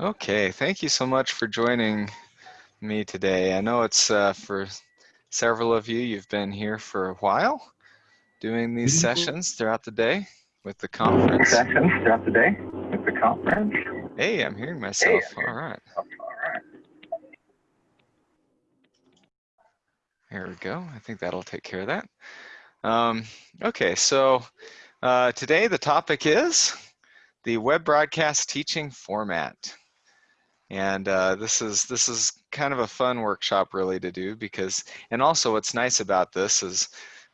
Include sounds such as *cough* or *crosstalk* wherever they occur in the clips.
Okay, thank you so much for joining me today. I know it's uh, for several of you, you've been here for a while doing these mm-hmm. sessions throughout the day with the conference. Sessions throughout the day with the conference. Hey, I'm hearing myself. Hey, All right. All right. There we go. I think that'll take care of that. Um, okay, so uh, today the topic is the web broadcast teaching format. And uh, this is this is kind of a fun workshop really to do because, and also what's nice about this is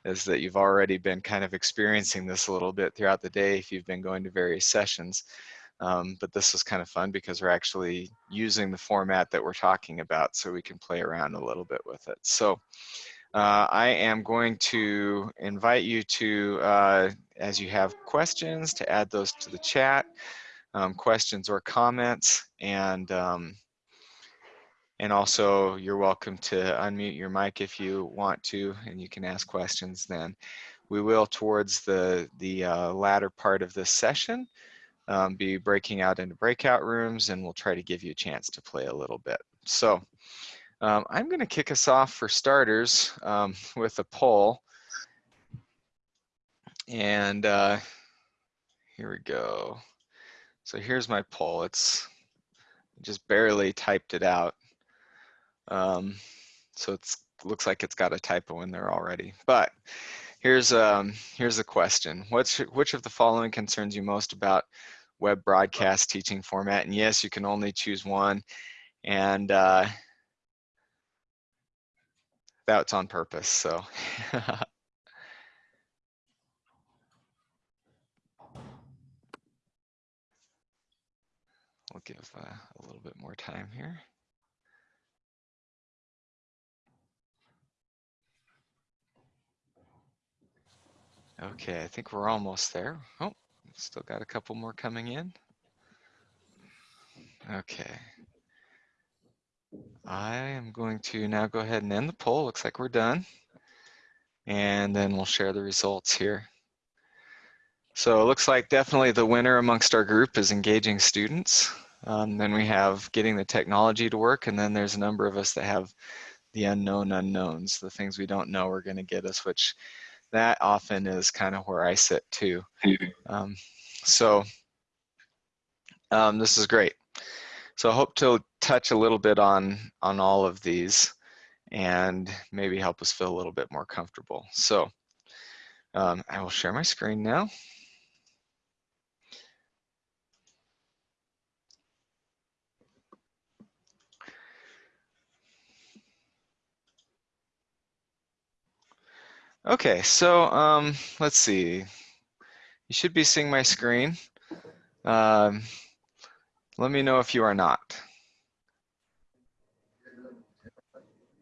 is that you've already been kind of experiencing this a little bit throughout the day if you've been going to various sessions. Um, but this is kind of fun because we're actually using the format that we're talking about so we can play around a little bit with it. So uh, I am going to invite you to, uh, as you have questions, to add those to the chat um, questions or comments. And, um, and also you're welcome to unmute your mic if you want to, and you can ask questions then. We will, towards the, the uh, latter part of this session, um, be breaking out into breakout rooms and we'll try to give you a chance to play a little bit. So um, I'm gonna kick us off for starters um, *laughs* with a poll. And uh, here we go. So here's my poll. It's just barely typed it out. Um, so it looks like it's got a typo in there already. But here's um, here's the question. What's which of the following concerns you most about web broadcast teaching format? And yes, you can only choose one. And uh, that's on purpose. So *laughs* We'll give uh, a little bit more time here. Okay, I think we're almost there. Oh, still got a couple more coming in. Okay. I am going to now go ahead and end the poll. Looks like we're done. And then we'll share the results here. So it looks like definitely the winner amongst our group is engaging students. Um, then we have getting the technology to work, and then there's a number of us that have the unknown unknowns, the things we don't know are going to get us, which that often is kind of where I sit too. Um, so um, this is great. So I hope to touch a little bit on on all of these and maybe help us feel a little bit more comfortable. So um, I will share my screen now. Okay, so um, let's see. You should be seeing my screen. Um, let me know if you are not.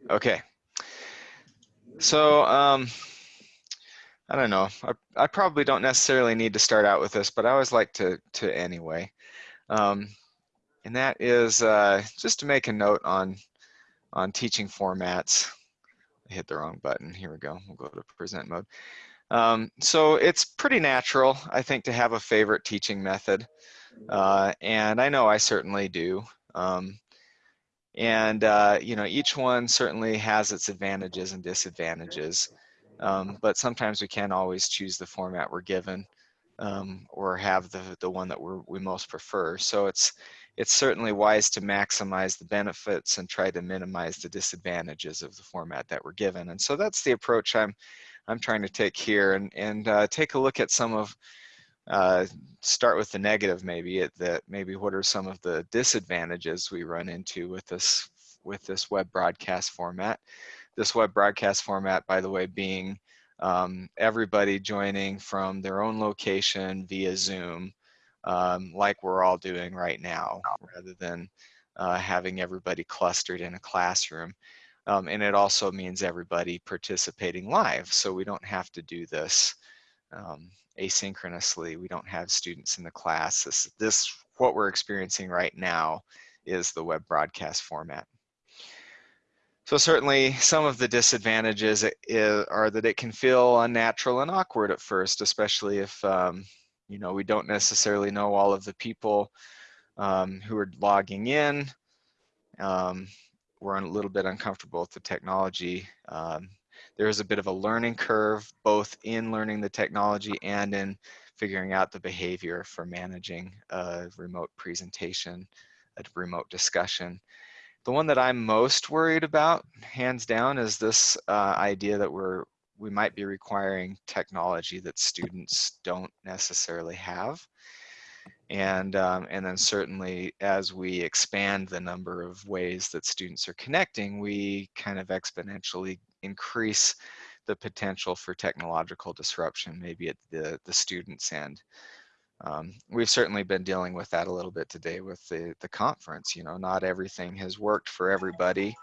Okay. So um, I don't know. I, I, probably don't necessarily need to start out with this, but I always like to to anyway. Um, and that is uh, just to make a note on on teaching formats. Hit the wrong button. Here we go. We'll go to present mode. Um, so it's pretty natural, I think, to have a favorite teaching method. Uh, and I know I certainly do. Um, and, uh, you know, each one certainly has its advantages and disadvantages. Um, but sometimes we can't always choose the format we're given um, or have the, the one that we we most prefer. So it's, it's certainly wise to maximize the benefits and try to minimize the disadvantages of the format that we're given. And so that's the approach I'm, I'm trying to take here and, and uh, take a look at some of, uh, start with the negative maybe, at that maybe what are some of the disadvantages we run into with this, with this web broadcast format. This web broadcast format, by the way, being um, everybody joining from their own location via Zoom um, like we're all doing right now, rather than uh, having everybody clustered in a classroom. Um, and it also means everybody participating live, so we don't have to do this um, asynchronously. We don't have students in the class. This, this, what we're experiencing right now is the web broadcast format. So certainly some of the disadvantages are that it can feel unnatural and awkward at first, especially if um, you know, we don't necessarily know all of the people um, who are logging in. Um, we're a little bit uncomfortable with the technology. Um, there is a bit of a learning curve, both in learning the technology and in figuring out the behavior for managing a remote presentation, a remote discussion. The one that I'm most worried about, hands down, is this uh, idea that we're we might be requiring technology that students don't necessarily have. And, um, and then certainly as we expand the number of ways that students are connecting, we kind of exponentially increase the potential for technological disruption, maybe at the, the student's end. Um, we've certainly been dealing with that a little bit today with the, the conference. You know, not everything has worked for everybody.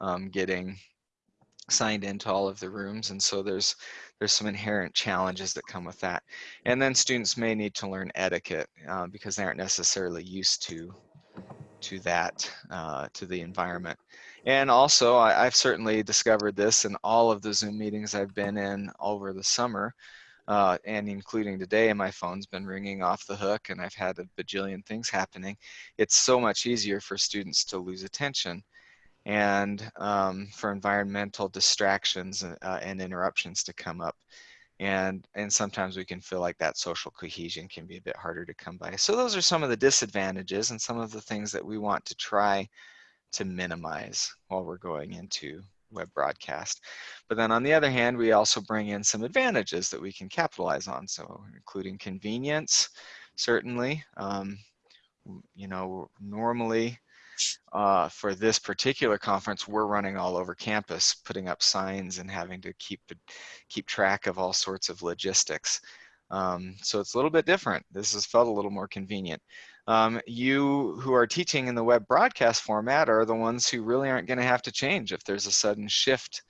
Um, getting signed into all of the rooms and so there's there's some inherent challenges that come with that. And then students may need to learn etiquette uh, because they aren't necessarily used to to that uh, to the environment. And also I, have certainly discovered this in all of the zoom meetings i've been in over the summer uh, and including today my phone's been ringing off the hook and i've had a bajillion things happening. It's so much easier for students to lose attention and um, for environmental distractions uh, and interruptions to come up. And, and sometimes we can feel like that social cohesion can be a bit harder to come by. So those are some of the disadvantages and some of the things that we want to try to minimize while we're going into web broadcast. But then on the other hand, we also bring in some advantages that we can capitalize on. So including convenience, certainly. Um, you know, normally uh, for this particular conference, we're running all over campus, putting up signs and having to keep keep track of all sorts of logistics. Um, so it's a little bit different. This has felt a little more convenient. Um, you who are teaching in the web broadcast format are the ones who really aren't going to have to change if there's a sudden shift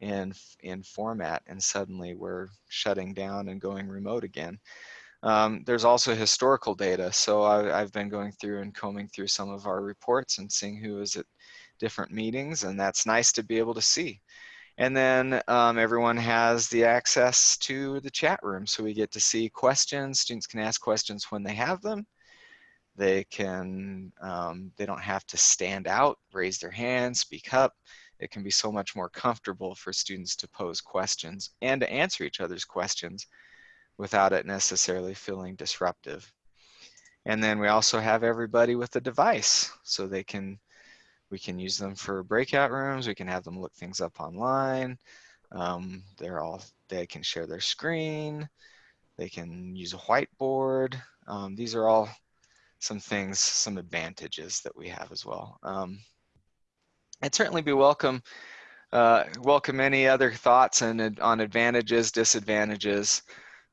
in in format and suddenly we're shutting down and going remote again. Um, there's also historical data. So I, have been going through and combing through some of our reports and seeing who was at different meetings and that's nice to be able to see. And then um, everyone has the access to the chat room. So we get to see questions. Students can ask questions when they have them. They can, um, they don't have to stand out, raise their hand, speak up. It can be so much more comfortable for students to pose questions and to answer each other's questions without it necessarily feeling disruptive. And then we also have everybody with a device so they can, we can use them for breakout rooms. We can have them look things up online. Um, they're all, they can share their screen. They can use a whiteboard. Um, these are all some things, some advantages that we have as well. Um, I'd certainly be welcome, uh, welcome any other thoughts and on advantages, disadvantages,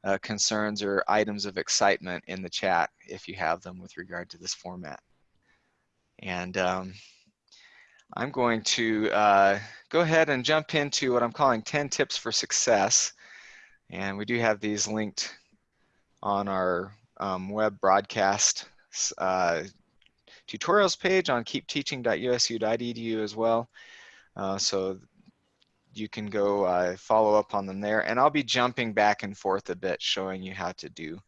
uh, concerns or items of excitement in the chat if you have them with regard to this format. And um, I'm going to uh, go ahead and jump into what I'm calling 10 tips for success. And we do have these linked on our um, web broadcast uh, tutorials page on keepteaching.usu.edu as well. Uh, so you can go uh, follow up on them there. And I'll be jumping back and forth a bit, showing you how to do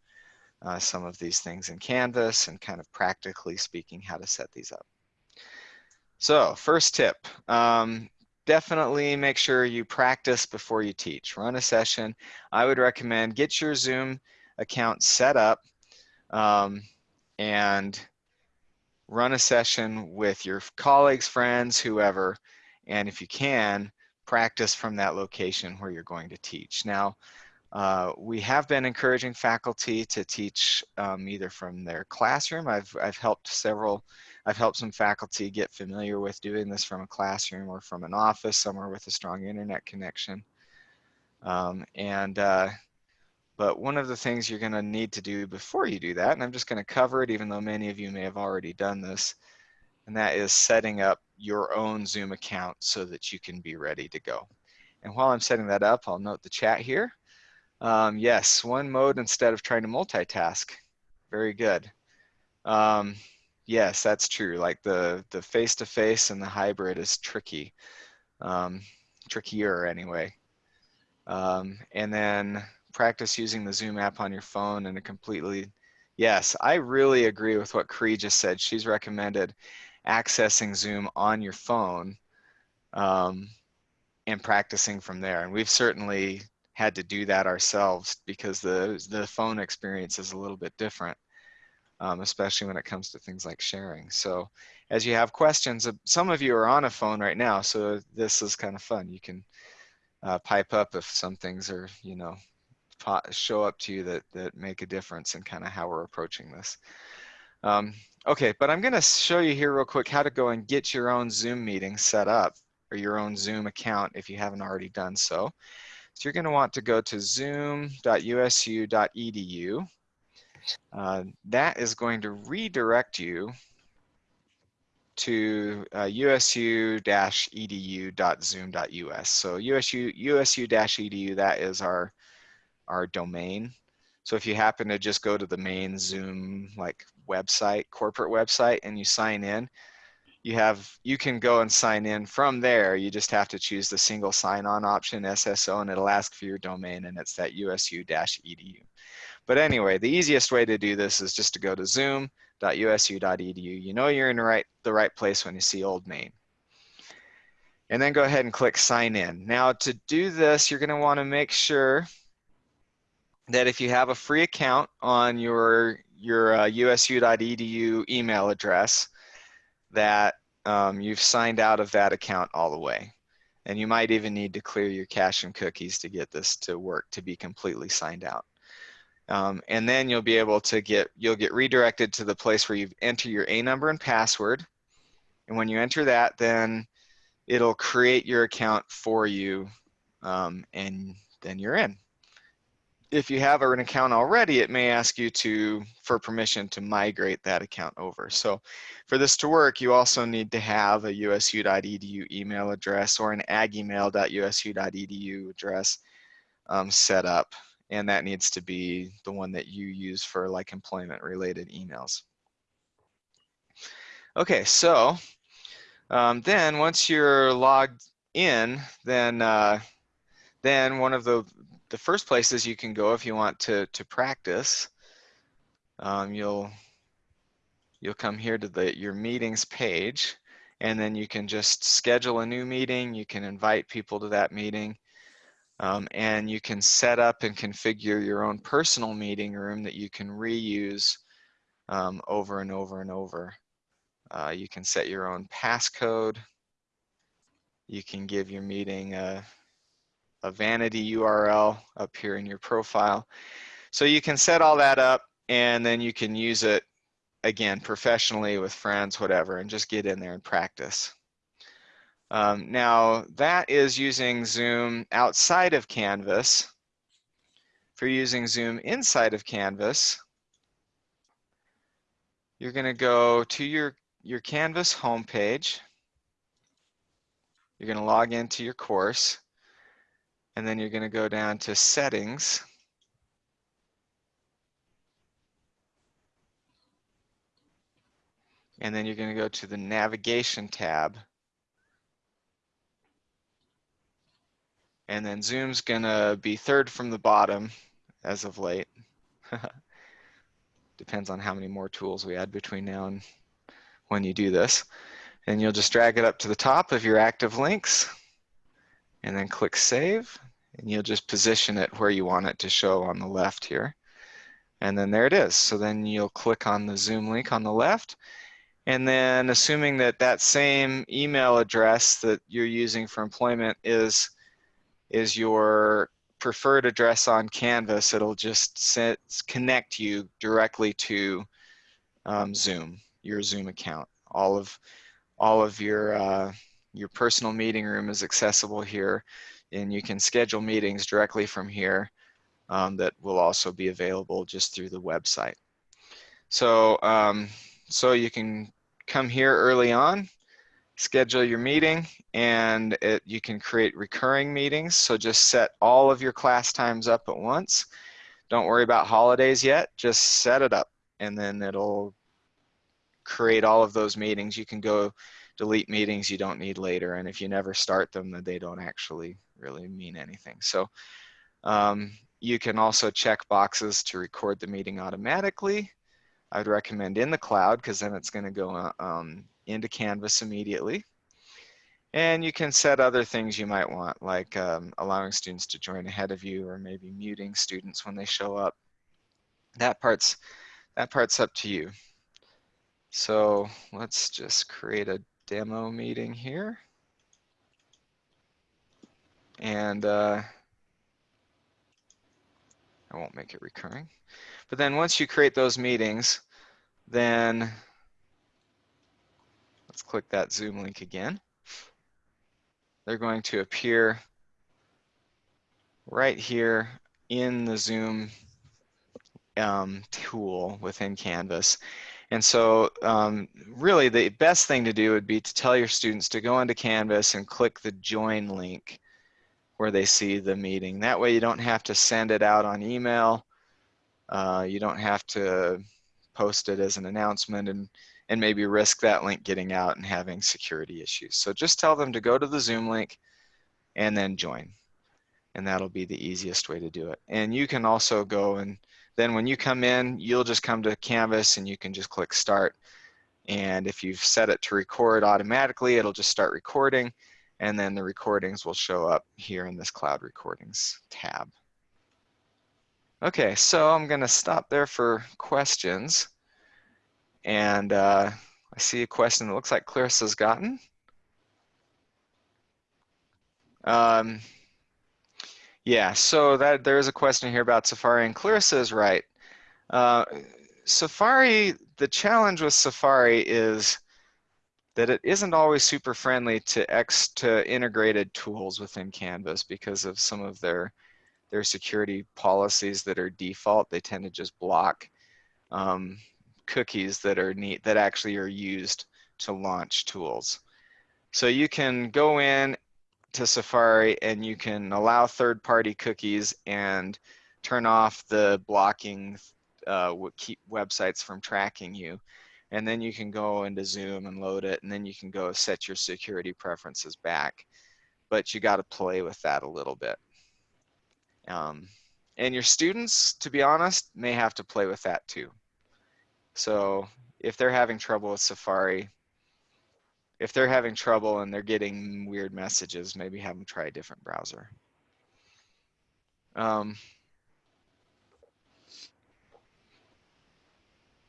uh, some of these things in Canvas and kind of practically speaking how to set these up. So first tip, um, definitely make sure you practice before you teach. Run a session. I would recommend get your Zoom account set up um, and run a session with your colleagues, friends, whoever, and if you can, practice from that location where you're going to teach. Now, uh, we have been encouraging faculty to teach um, either from their classroom. I've, I've helped several, I've helped some faculty get familiar with doing this from a classroom or from an office somewhere with a strong internet connection. Um, and, uh, but one of the things you're gonna need to do before you do that, and I'm just gonna cover it even though many of you may have already done this, and that is setting up your own Zoom account so that you can be ready to go. And while I'm setting that up, I'll note the chat here. Um, yes, one mode instead of trying to multitask. Very good. Um, yes, that's true. Like the the face-to-face and the hybrid is tricky, um, trickier anyway. Um, and then practice using the Zoom app on your phone and a completely Yes, I really agree with what Cree just said. She's recommended accessing Zoom on your phone um, and practicing from there. And we've certainly had to do that ourselves because the, the phone experience is a little bit different, um, especially when it comes to things like sharing. So as you have questions, uh, some of you are on a phone right now, so this is kind of fun. You can uh, pipe up if some things are, you know, show up to you that, that make a difference in kind of how we're approaching this. Um, okay, but I'm gonna show you here real quick how to go and get your own Zoom meeting set up or your own Zoom account if you haven't already done so. So you're gonna want to go to zoom.usu.edu. Uh, that is going to redirect you to uh, usu-edu.zoom.us. So usu usu-edu that is our our domain. So if you happen to just go to the main Zoom like website, corporate website, and you sign in, you have you can go and sign in from there. You just have to choose the single sign-on option SSO, and it'll ask for your domain, and it's that usu-edu. But anyway, the easiest way to do this is just to go to zoom.usu.edu. You know you're in the right the right place when you see Old Main. And then go ahead and click sign in. Now to do this, you're going to want to make sure that if you have a free account on your your uh, usu.edu email address, that um, you've signed out of that account all the way. And you might even need to clear your cache and cookies to get this to work to be completely signed out. Um, and then you'll be able to get, you'll get redirected to the place where you enter your A number and password. And when you enter that, then it'll create your account for you um, and then you're in if you have an account already, it may ask you to for permission to migrate that account over. So for this to work, you also need to have a usu.edu email address or an aggiemail.usu.edu address um, set up. And that needs to be the one that you use for like employment related emails. Okay, so um, then once you're logged in, then uh, then one of the the first places you can go if you want to to practice. Um, you'll you'll come here to the your meetings page, and then you can just schedule a new meeting. You can invite people to that meeting, um, and you can set up and configure your own personal meeting room that you can reuse um, over and over and over. Uh, you can set your own passcode. You can give your meeting a a vanity URL up here in your profile. So you can set all that up and then you can use it again professionally with friends, whatever, and just get in there and practice. Um, now that is using Zoom outside of Canvas. For using Zoom inside of Canvas, you're going to go to your, your Canvas homepage. You're going to log into your course and then you're going to go down to settings. And then you're going to go to the navigation tab. And then Zoom's going to be third from the bottom as of late. *laughs* Depends on how many more tools we add between now and when you do this. And you'll just drag it up to the top of your active links and then click save and you'll just position it where you want it to show on the left here. And then there it is. So then you'll click on the Zoom link on the left. And then assuming that that same email address that you're using for employment is, is your preferred address on Canvas, it'll just connect you directly to um, Zoom, your Zoom account. All of, all of your, uh, your personal meeting room is accessible here and you can schedule meetings directly from here um, that will also be available just through the website. So, um, so you can come here early on, schedule your meeting, and it, you can create recurring meetings. So just set all of your class times up at once. Don't worry about holidays yet, just set it up and then it'll create all of those meetings. You can go delete meetings you don't need later. And if you never start them, then they don't actually really mean anything. So um, you can also check boxes to record the meeting automatically. I'd recommend in the cloud because then it's going to go uh, um, into Canvas immediately. And you can set other things you might want, like um, allowing students to join ahead of you or maybe muting students when they show up. That part's, that part's up to you. So let's just create a demo meeting here. And uh, I won't make it recurring. But then once you create those meetings, then let's click that Zoom link again. They're going to appear right here in the Zoom um, tool within Canvas. And so um, really the best thing to do would be to tell your students to go into Canvas and click the join link where they see the meeting. That way you don't have to send it out on email. Uh, you don't have to post it as an announcement and, and maybe risk that link getting out and having security issues. So just tell them to go to the Zoom link and then join. And that'll be the easiest way to do it. And you can also go and then when you come in, you'll just come to Canvas and you can just click start. And if you've set it to record automatically, it'll just start recording. And then the recordings will show up here in this cloud recordings tab. Okay, so I'm gonna stop there for questions. And uh, I see a question that looks like Clarissa's gotten. Um, yeah, so that there is a question here about Safari, and Clarissa is right. Uh, Safari, the challenge with Safari is that it isn't always super friendly to X to integrated tools within Canvas because of some of their their security policies that are default. They tend to just block um, cookies that are neat that actually are used to launch tools. So you can go in to Safari and you can allow third-party cookies and turn off the blocking uh, keep websites from tracking you. And then you can go into Zoom and load it, and then you can go set your security preferences back. But you got to play with that a little bit. Um, and your students, to be honest, may have to play with that too. So if they're having trouble with Safari, if they're having trouble and they're getting weird messages, maybe have them try a different browser. Um,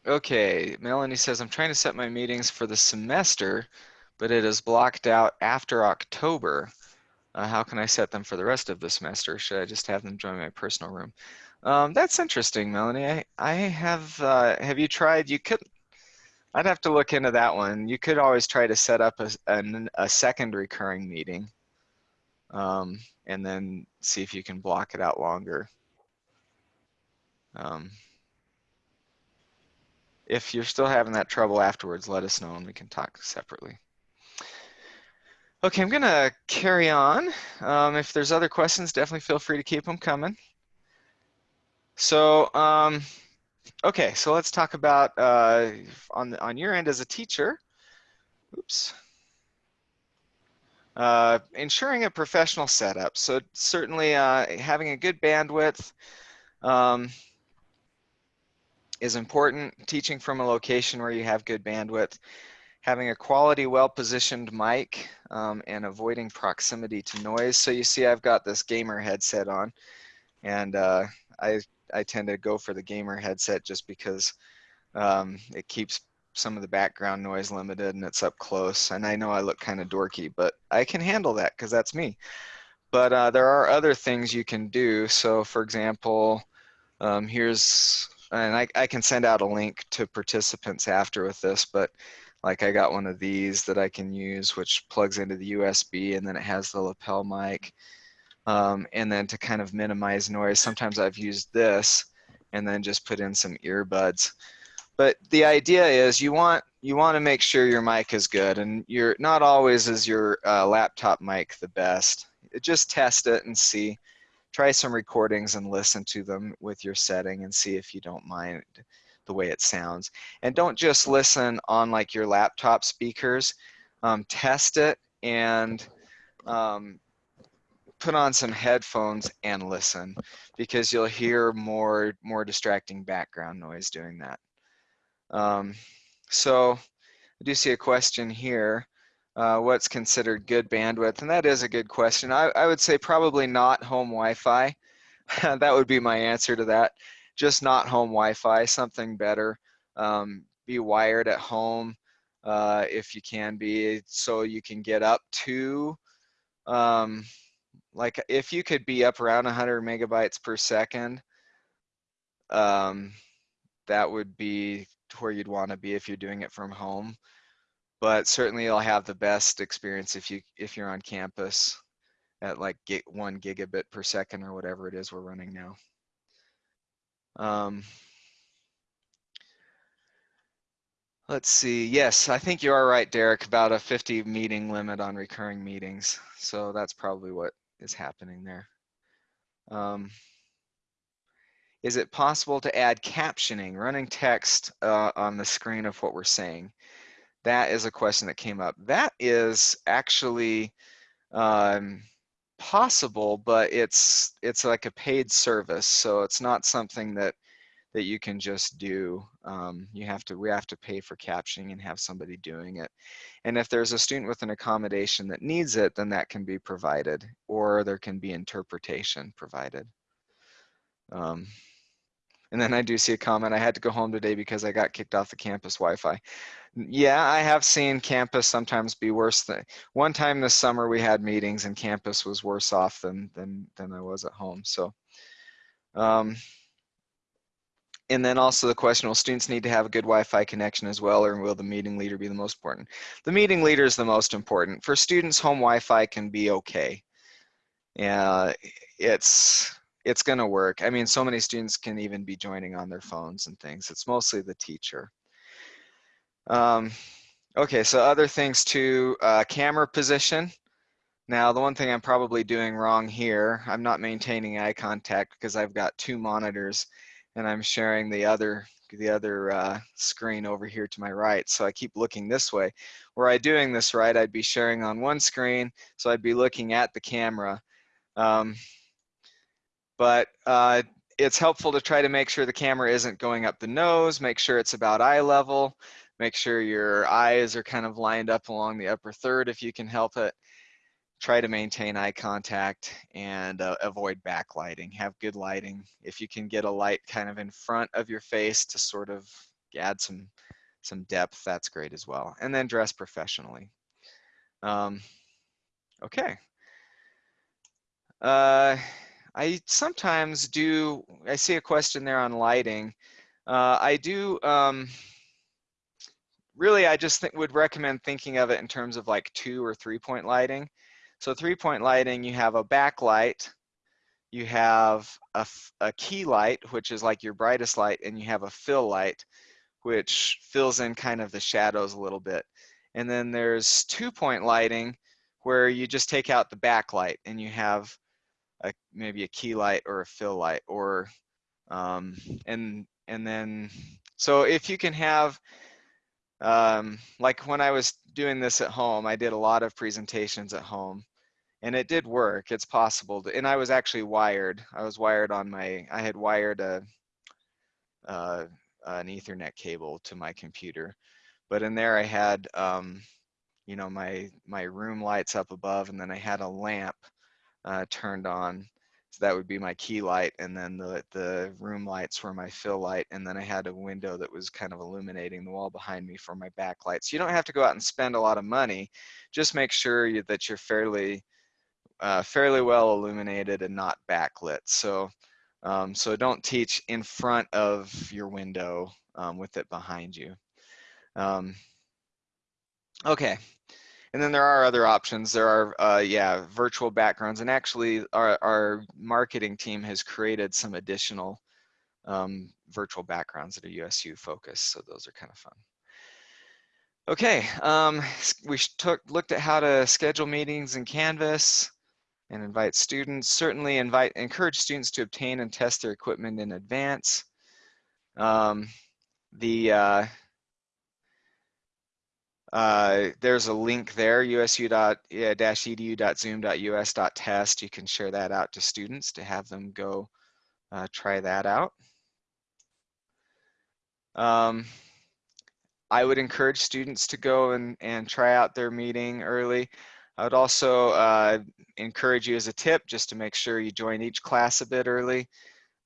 okay, Melanie says, I'm trying to set my meetings for the semester, but it is blocked out after October. Uh, how can I set them for the rest of the semester? Should I just have them join my personal room? Um, that's interesting, Melanie. I, I have, uh, have you tried, you could, I'd have to look into that one. You could always try to set up a, a, a second recurring meeting um, and then see if you can block it out longer. Um, if you're still having that trouble afterwards, let us know and we can talk separately. Okay, I'm gonna carry on. Um, if there's other questions, definitely feel free to keep them coming. So, um, okay, so let's talk about uh, on on your end as a teacher. Oops. Uh, ensuring a professional setup. So certainly uh, having a good bandwidth um, is important. Teaching from a location where you have good bandwidth having a quality, well-positioned mic um, and avoiding proximity to noise. So you see I've got this gamer headset on and uh, I, I tend to go for the gamer headset just because um, it keeps some of the background noise limited and it's up close. And I know I look kind of dorky, but I can handle that because that's me. But uh, there are other things you can do. So for example, um, here's, and I, I can send out a link to participants after with this, but like I got one of these that I can use, which plugs into the USB and then it has the lapel mic. Um, and then to kind of minimize noise, sometimes I've used this and then just put in some earbuds. But the idea is you want you want to make sure your mic is good and you're not always is your uh, laptop mic the best. Just test it and see. Try some recordings and listen to them with your setting and see if you don't mind the way it sounds. And don't just listen on like your laptop speakers. Um, test it and um, put on some headphones and listen because you'll hear more more distracting background noise doing that. Um, so I do see a question here. Uh, what's considered good bandwidth? And that is a good question. I, I would say probably not home Wi-Fi. *laughs* that would be my answer to that. Just not home Wi-Fi, something better. Um, be wired at home uh, if you can be, so you can get up to, um, like if you could be up around 100 megabytes per second, um, that would be where you'd want to be if you're doing it from home. But certainly you'll have the best experience if you if you're on campus at like gig, one gigabit per second or whatever it is we're running now. Um, let's see. Yes, I think you are right, Derek, about a 50 meeting limit on recurring meetings. So that's probably what is happening there. Um, is it possible to add captioning, running text uh, on the screen of what we're saying? That is a question that came up. That is actually um, possible, but it's it's like a paid service, so it's not something that that you can just do. Um, you have to we have to pay for captioning and have somebody doing it. And if there's a student with an accommodation that needs it, then that can be provided, or there can be interpretation provided. Um, and then I do see a comment, I had to go home today because I got kicked off the campus Wi-Fi. Yeah, I have seen campus sometimes be worse than, one time this summer we had meetings and campus was worse off than, than, than I was at home, so. Um, and then also the question, will students need to have a good Wi-Fi connection as well, or will the meeting leader be the most important? The meeting leader is the most important. For students, home Wi-Fi can be okay. Yeah, it's, it's going to work. I mean, so many students can even be joining on their phones and things. It's mostly the teacher. Um, okay, so other things too, uh, camera position. Now, the one thing I'm probably doing wrong here, I'm not maintaining eye contact because I've got two monitors and I'm sharing the other the other uh, screen over here to my right. So I keep looking this way. Were I doing this right, I'd be sharing on one screen, so I'd be looking at the camera. Um, but uh, it's helpful to try to make sure the camera isn't going up the nose, make sure it's about eye level, make sure your eyes are kind of lined up along the upper third if you can help it. Try to maintain eye contact and uh, avoid backlighting. Have good lighting. If you can get a light kind of in front of your face to sort of add some some depth, that's great as well. And then dress professionally. Um, okay. Uh, I sometimes do, I see a question there on lighting. Uh, I do, um, really, I just think, would recommend thinking of it in terms of like two or three point lighting. So three point lighting, you have a backlight, you have a, a key light, which is like your brightest light, and you have a fill light, which fills in kind of the shadows a little bit. And then there's two point lighting, where you just take out the backlight and you have a, maybe a key light or a fill light or um, and and then so if you can have um, like when I was doing this at home I did a lot of presentations at home and it did work. It's possible to, and I was actually wired. I was wired on my I had wired a uh, an ethernet cable to my computer but in there I had um, you know my my room lights up above and then I had a lamp uh, turned on. So that would be my key light and then the, the room lights were my fill light and then I had a window that was kind of illuminating the wall behind me for my backlight. So you don't have to go out and spend a lot of money. Just make sure you, that you're fairly uh, fairly well illuminated and not backlit. So um, so don't teach in front of your window um, with it behind you. Um, okay, and then there are other options. There are, uh, yeah, virtual backgrounds. And actually, our, our marketing team has created some additional um, virtual backgrounds that are USU focused. So those are kind of fun. Okay, um, we took, looked at how to schedule meetings in Canvas and invite students. Certainly invite, encourage students to obtain and test their equipment in advance. Um, the uh, uh, there's a link there, usu.edu.zoom.us.test. You can share that out to students to have them go uh, try that out. Um, I would encourage students to go and, and try out their meeting early. I would also uh, encourage you as a tip just to make sure you join each class a bit early,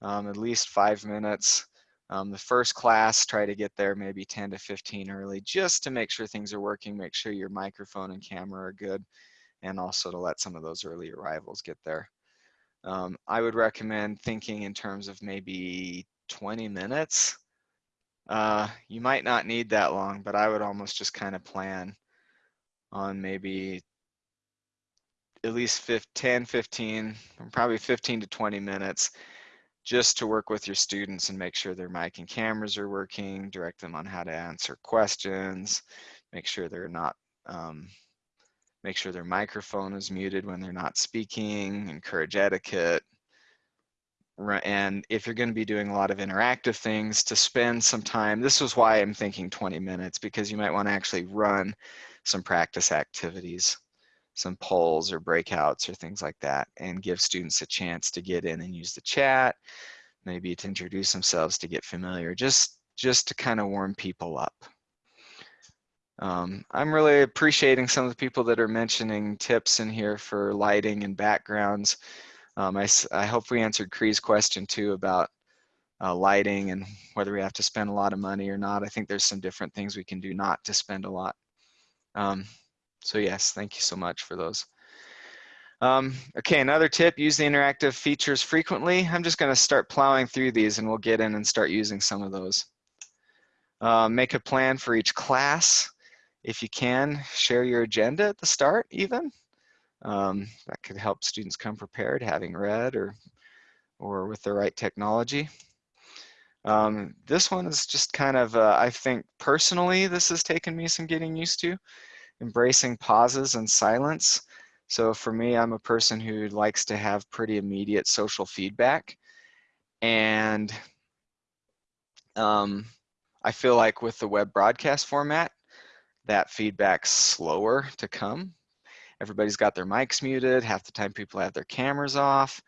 um, at least five minutes. Um, the first class, try to get there maybe 10 to 15 early just to make sure things are working, make sure your microphone and camera are good, and also to let some of those early arrivals get there. Um, I would recommend thinking in terms of maybe 20 minutes. Uh, you might not need that long, but I would almost just kind of plan on maybe at least 10, 15, probably 15 to 20 minutes just to work with your students and make sure their mic and cameras are working, direct them on how to answer questions, make sure they're not, um, make sure their microphone is muted when they're not speaking, encourage etiquette. And if you're gonna be doing a lot of interactive things to spend some time, this was why I'm thinking 20 minutes because you might wanna actually run some practice activities some polls or breakouts or things like that and give students a chance to get in and use the chat, maybe to introduce themselves to get familiar, just, just to kind of warm people up. Um, I'm really appreciating some of the people that are mentioning tips in here for lighting and backgrounds. Um, I, I hope we answered Cree's question too about uh, lighting and whether we have to spend a lot of money or not. I think there's some different things we can do not to spend a lot. Um, so yes, thank you so much for those. Um, okay, another tip, use the interactive features frequently. I'm just gonna start plowing through these and we'll get in and start using some of those. Uh, make a plan for each class. If you can, share your agenda at the start even. Um, that could help students come prepared, having read or, or with the right technology. Um, this one is just kind of, uh, I think personally, this has taken me some getting used to embracing pauses and silence. So for me, I'm a person who likes to have pretty immediate social feedback. And um, I feel like with the web broadcast format, that feedback's slower to come. Everybody's got their mics muted. Half the time people have their cameras off.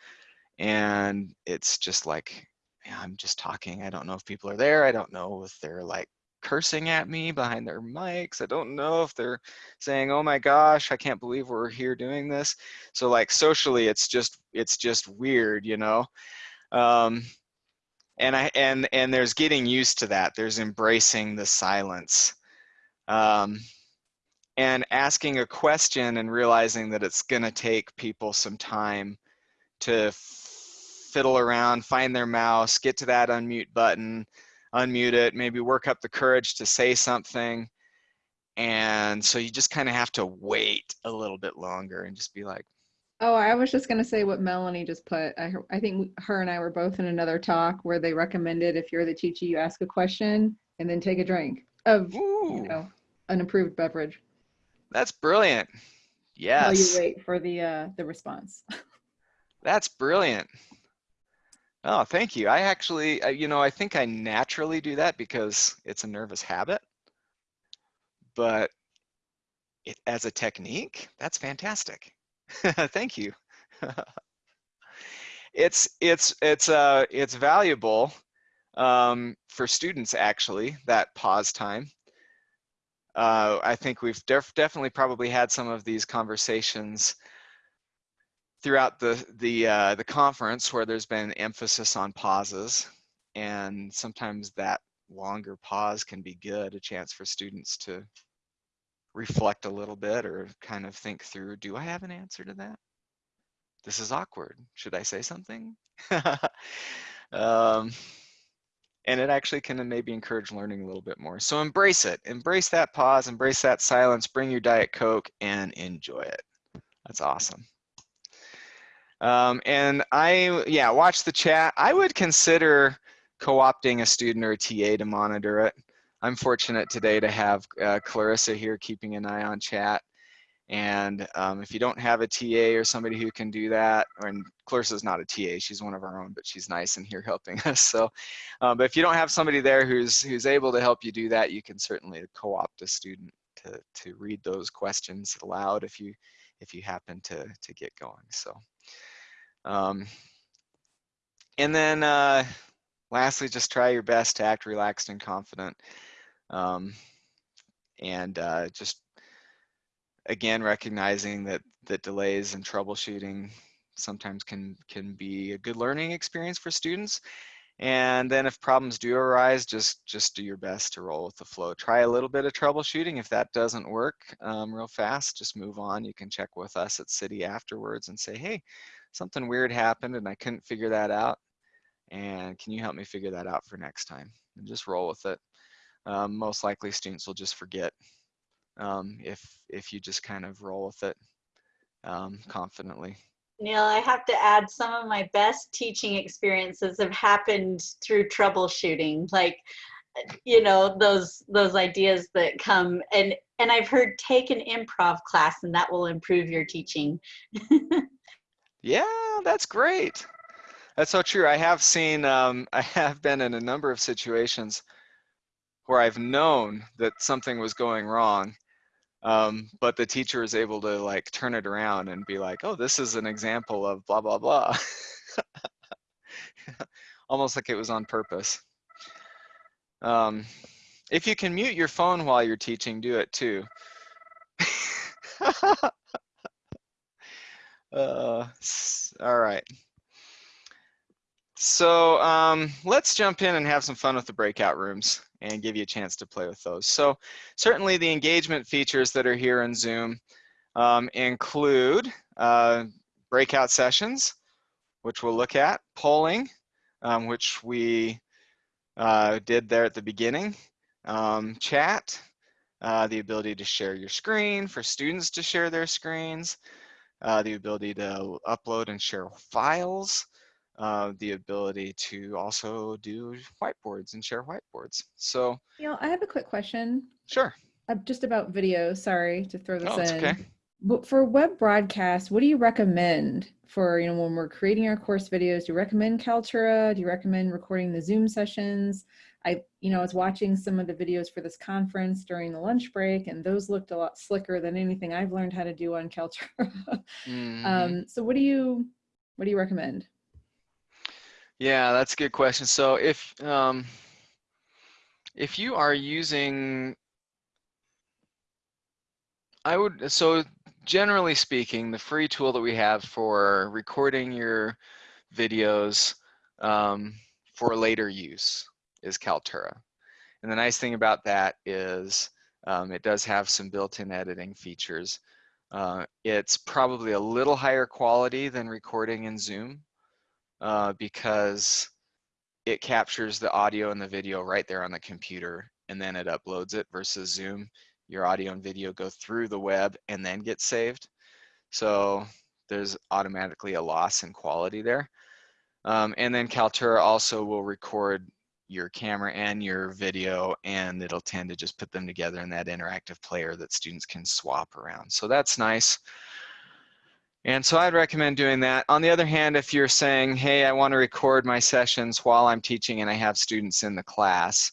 And it's just like, I'm just talking. I don't know if people are there. I don't know if they're like cursing at me behind their mics. I don't know if they're saying, "Oh my gosh, I can't believe we're here doing this." So like socially, it's just it's just weird, you know. Um, and I and and there's getting used to that. There's embracing the silence. Um, and asking a question and realizing that it's going to take people some time to fiddle around, find their mouse, get to that unmute button, unmute it, maybe work up the courage to say something. And so you just kind of have to wait a little bit longer and just be like, Oh, I was just going to say what Melanie just put. I, I think her and I were both in another talk where they recommended if you're the teacher, you ask a question and then take a drink of, Ooh, you know, an approved beverage that's brilliant. Yes. While you wait for the uh, the response. *laughs* that's brilliant. Oh, thank you. I actually, uh, you know, I think I naturally do that because it's a nervous habit. But it, as a technique, that's fantastic. *laughs* thank you. *laughs* it's it's it's uh it's valuable um, for students actually that pause time. Uh, I think we've def definitely probably had some of these conversations throughout the the uh, the conference where there's been emphasis on pauses, and sometimes that longer pause can be good, a chance for students to reflect a little bit or kind of think through, do I have an answer to that? This is awkward. Should I say something? *laughs* um, and it actually can maybe encourage learning a little bit more. So embrace it. Embrace that pause, embrace that silence, bring your Diet Coke and enjoy it. That's awesome. Um, and I, yeah, watch the chat. I would consider co-opting a student or a TA to monitor it. I'm fortunate today to have uh, Clarissa here keeping an eye on chat. And um, if you don't have a TA or somebody who can do that, and Clarissa's not a TA, she's one of our own, but she's nice and here helping *laughs* us. So, um, but if you don't have somebody there who's who's able to help you do that, you can certainly co-opt a student to to read those questions aloud if you if you happen to to get going. So. Um, and then uh, lastly, just try your best to act relaxed and confident. Um, and uh, just again recognizing that that delays and troubleshooting sometimes can can be a good learning experience for students. And then if problems do arise just just do your best to roll with the flow. Try a little bit of troubleshooting. If that doesn't work um, real fast just move on. You can check with us at CIDI afterwards and say hey something weird happened and i couldn't figure that out and can you help me figure that out for next time and just roll with it um, most likely students will just forget um, if if you just kind of roll with it um, confidently. Neil, I have to add some of my best teaching experiences have happened through troubleshooting, like you know those those ideas that come and and I've heard take an improv class and that will improve your teaching. *laughs* yeah, that's great. That's so true. I have seen, um, *laughs* I have been in a number of situations where I've known that something was going wrong um, but the teacher is able to like turn it around and be like, oh, this is an example of blah, blah, blah. *laughs* Almost like it was on purpose. Um, if you can mute your phone while you're teaching, do it too. *laughs* uh, all right. So um, let's jump in and have some fun with the breakout rooms and give you a chance to play with those. So certainly the engagement features that are here in Zoom um, include uh, breakout sessions, which we'll look at, polling, um, which we uh, did there at the beginning, um, chat, uh, the ability to share your screen, for students to share their screens, uh, the ability to upload and share files, uh, the ability to also do whiteboards and share whiteboards. So, You know, I have a quick question sure. uh, just about video. Sorry to throw this Oh, in. okay. But for web broadcast, what do you recommend for, you know, when we're creating our course videos? Do you recommend Kaltura? Do you recommend recording the Zoom sessions? I, you know, I was watching some of the videos for this conference during the lunch break, and those looked a lot slicker than anything I've learned how to do on Kaltura. Mhm. *laughs* um, so what do you, what do you recommend? Yeah, that's a good question. So if um, if you are using, I would so generally speaking, the free tool that we have for recording your videos um, for later use is Kaltura. And the nice thing about that is um, it does have some built-in editing features. Uh, it's probably a little higher quality than recording in Zoom uh, because it captures the audio and the video right there on the computer and then it uploads it versus Zoom. Your audio and video go through the web and then get saved. So there's automatically a loss in quality there. Um, and then Kaltura also will record your camera and your video and it'll tend to just put them together in that interactive player that students can swap around. So that's nice. And so I'd recommend doing that. On the other hand, if you're saying, hey, I want to record my sessions while I'm teaching and I have students in the class,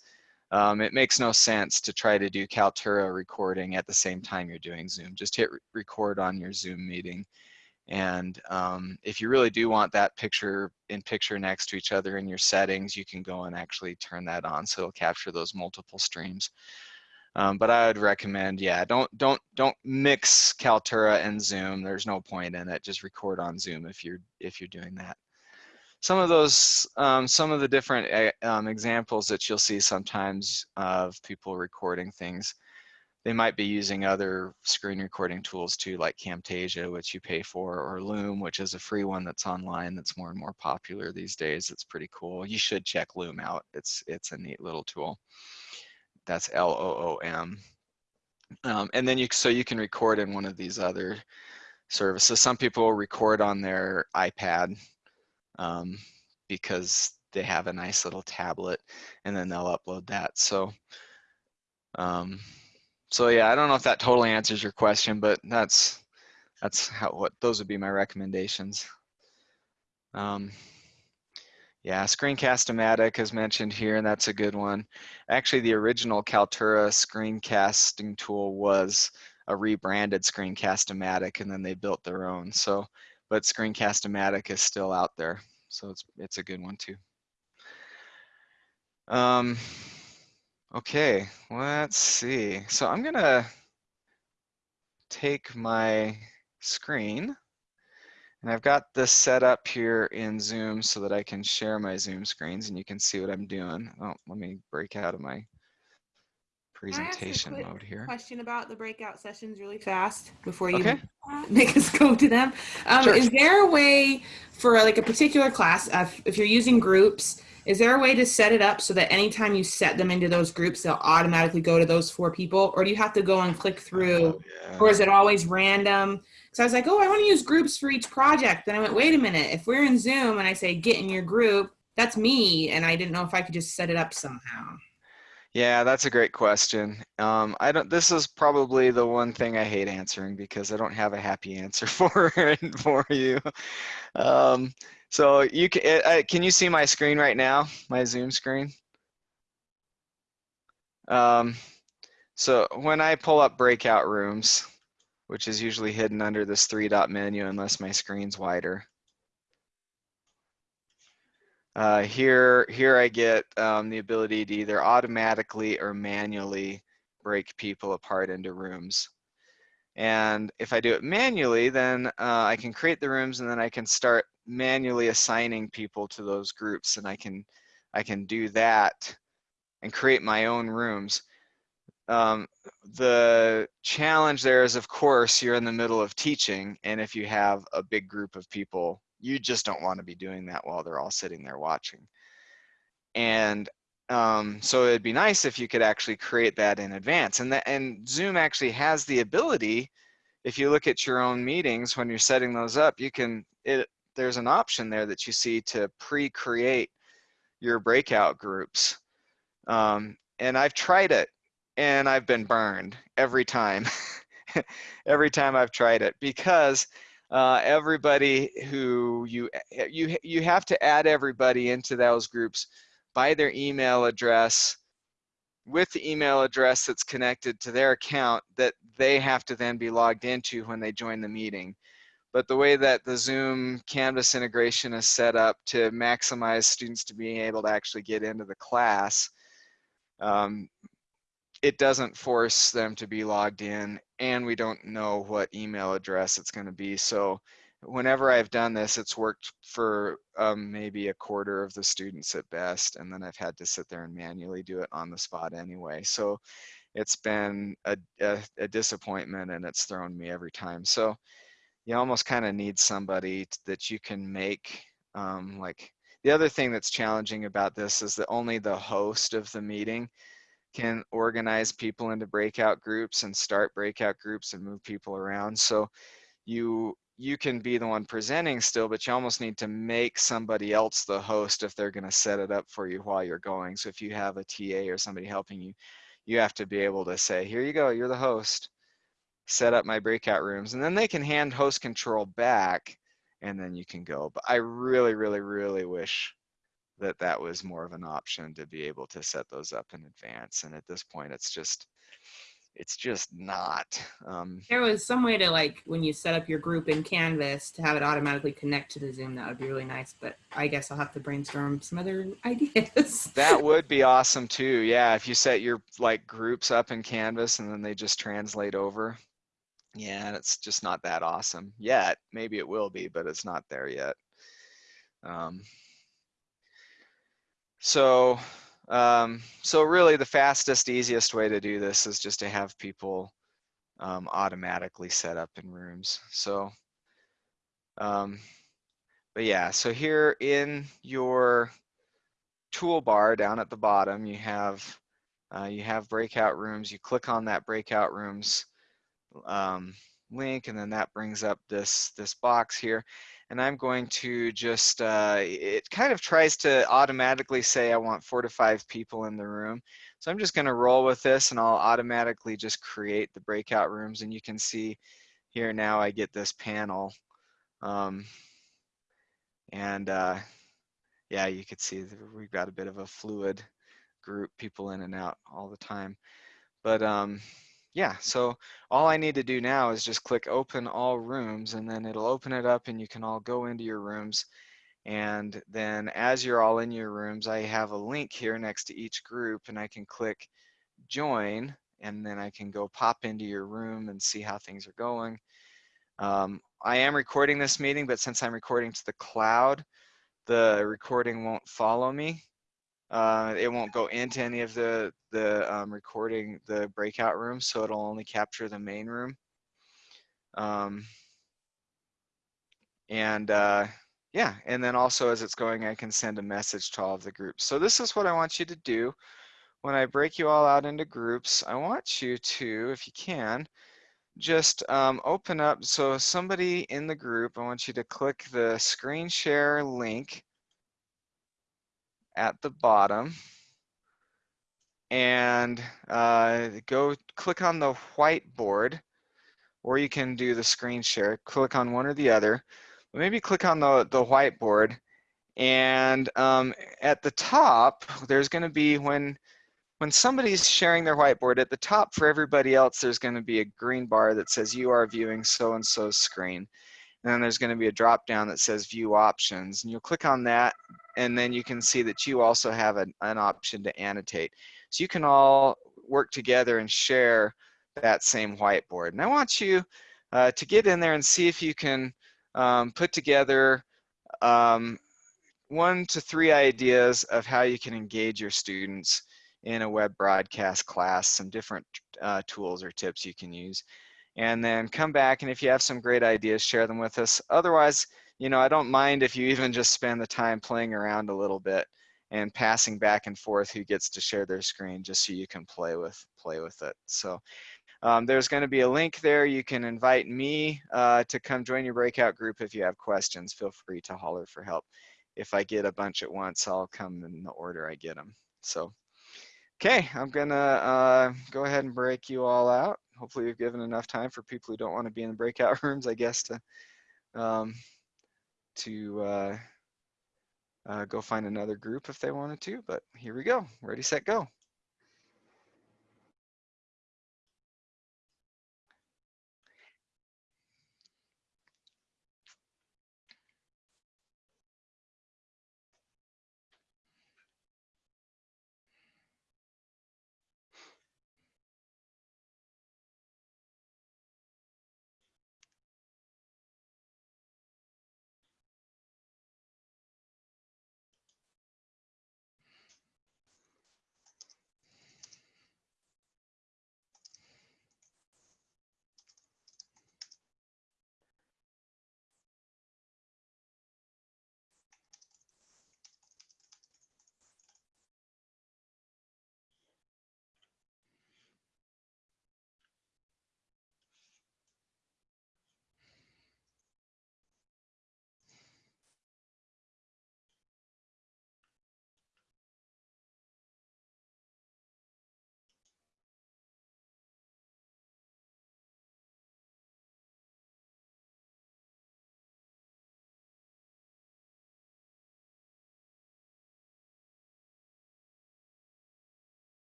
um, it makes no sense to try to do Kaltura recording at the same time you're doing Zoom. Just hit re record on your Zoom meeting. And um, if you really do want that picture in picture next to each other in your settings, you can go and actually turn that on so it'll capture those multiple streams. Um, but I would recommend, yeah, don't don't don't mix Kaltura and Zoom. There's no point in it. Just record on Zoom if you're if you're doing that. Some of those, um, some of the different eh, um, examples that you'll see sometimes of people recording things, they might be using other screen recording tools too, like Camtasia, which you pay for, or Loom, which is a free one that's online that's more and more popular these days. It's pretty cool. You should check Loom out. It's it's a neat little tool that's L-O-O-M. Um, and then you, so you can record in one of these other services. Some people record on their iPad um, because they have a nice little tablet and then they'll upload that. So, um, so yeah, I don't know if that totally answers your question, but that's, that's how, what, those would be my recommendations. Um, yeah, Screencast-O-Matic is mentioned here, and that's a good one. Actually, the original Kaltura screencasting tool was a rebranded Screencast-O-Matic, and then they built their own. So, but Screencast-O-Matic is still out there, so it's it's a good one too. Um, Okay, let's see. So I'm gonna take my screen and I've got this set up here in Zoom so that I can share my Zoom screens and you can see what I'm doing. Oh, let me break out of my Can I ask a presentation mode here. Question about the breakout sessions really fast before you Okay. *laughs* make us go to them. Um, Sure. Is there a way for like a particular class, uh, if you're using groups, is there a way to set it up so that anytime you set them into those groups, they'll automatically go to those four people? Or do you have to go and click through? Oh, Or is it always random? Because I was like, oh, I want to use groups for each project. Then I went, wait a minute. If we're in Zoom and I say get in your group, that's me. And I didn't know if I could just set it up somehow. Yeah, that's a great question. Um, I don't. This is probably the one thing I hate answering because I don't have a happy answer *laughs* for it for you. Um, so you can. Uh, can you see my screen right now? My Zoom screen. Um, so when I pull up breakout rooms, which is usually hidden under this three dot menu unless my screen's wider. Uh, here, here I get um, the ability to either automatically or manually break people apart into rooms. And if I do it manually, then uh, I can create the rooms and then I can start manually assigning people to those groups and I can, I can do that and create my own rooms. Um, the challenge there is, of course, you're in the middle of teaching and if you have a big group of people you just don't want to be doing that while they're all sitting there watching. And um, so it'd be nice if you could actually create that in advance. And that and Zoom actually has the ability, if you look at your own meetings when you're setting those up, you can it there's an option there that you see to pre-create your breakout groups. Um, and I've tried it and I've been burned every time. *laughs* every time I've tried it because uh, everybody who you you you have to add everybody into those groups by their email address with the email address that's connected to their account that they have to then be logged into when they join the meeting. But the way that the Zoom Canvas integration is set up to maximize students to being able to actually get into the class, um, it doesn't force them to be logged in and we don't know what email address it's going to be. So whenever I've done this, it's worked for um, maybe a quarter of the students at best. And then I've had to sit there and manually do it on the spot anyway. So it's been a, a, a disappointment and it's thrown me every time. So you almost kind of need somebody that you can make um, like the other thing that's challenging about this is that only the host of the meeting can organize people into breakout groups and start breakout groups and move people around. So you you can be the one presenting still, but you almost need to make somebody else the host if they're going to set it up for you while you're going. So if you have a TA or somebody helping you, you have to be able to say, here you go, you're the host, set up my breakout rooms. And then they can hand host control back and then you can go. But I really, really, really wish that that was more of an option to be able to set those up in advance. And at this point, it's just, it's just not. Um, There was some way to like when you set up your group in Canvas to have it automatically connect to the Zoom. That would be really nice. But I guess I'll have to brainstorm some other *laughs* ideas. that would be awesome too. Yeah, if you set your like groups up in Canvas and then they just translate over. Yeah, it's just not that awesome yet. Maybe it will be, but it's not there yet. Um, so, um, so really the fastest, easiest way to do this is just to have people um, automatically set up in rooms. So, um, but yeah, so here in your toolbar down at the bottom, you have uh, you have breakout rooms. You click on that breakout rooms um, link, and then that brings up this this box here. And I'm going to just uh, it kind of tries to automatically say I want four to five people in the room. So I'm just going to roll with this, and I'll automatically just create the breakout rooms. And you can see here now I get this panel. Um, and uh, yeah, you could see that we've got a bit of a fluid group, people in and out all the time. But um, yeah, so all I need to do now is just click open all rooms and then it'll open it up and you can all go into your rooms And then as you're all in your rooms, I have a link here next to each group and I can click join and then I can go pop into your room and see how things are going. Um, I am recording this meeting, but since I'm recording to the cloud, the recording won't follow me. Uh, it won't go into any of the, the um, recording, the breakout room, so it'll only capture the main room. Um, and uh, yeah, and then also as it's going, I can send a message to all of the groups. So this is what I want you to do. When I break you all out into groups, I want you to, if you can, just um, open up. So somebody in the group, I want you to click the screen share link at the bottom and uh, go click on the whiteboard or you can do the screen share. Click on one or the other. But maybe click on the, the whiteboard and um, at the top, there's going to be when when somebody's sharing their whiteboard at the top for everybody else, there's going to be a green bar that says you are viewing so-and-so's screen. And then there's going to be a drop down that says view options. And you'll click on that and then you can see that you also have an, an option to annotate. So you can all work together and share that same whiteboard. And I want you uh, to get in there and see if you can um, put together um, one to three ideas of how you can engage your students in a web broadcast class, some different uh, tools or tips you can use. And then come back and if you have some great ideas, share them with us. Otherwise, you know, I don't mind if you even just spend the time playing around a little bit and passing back and forth who gets to share their screen just so you can play with play with it. So um, there's going to be a link there. You can invite me uh, to come join your breakout group if you have questions. Feel free to holler for help. If I get a bunch at once, I'll come in the order I get them. So Okay, I'm gonna uh, go ahead and break you all out. Hopefully we've given enough time for people who don't want to be in the breakout *laughs* rooms, I guess, to um, to uh, uh, go find another group if they wanted to. But here we go. Ready, set, go.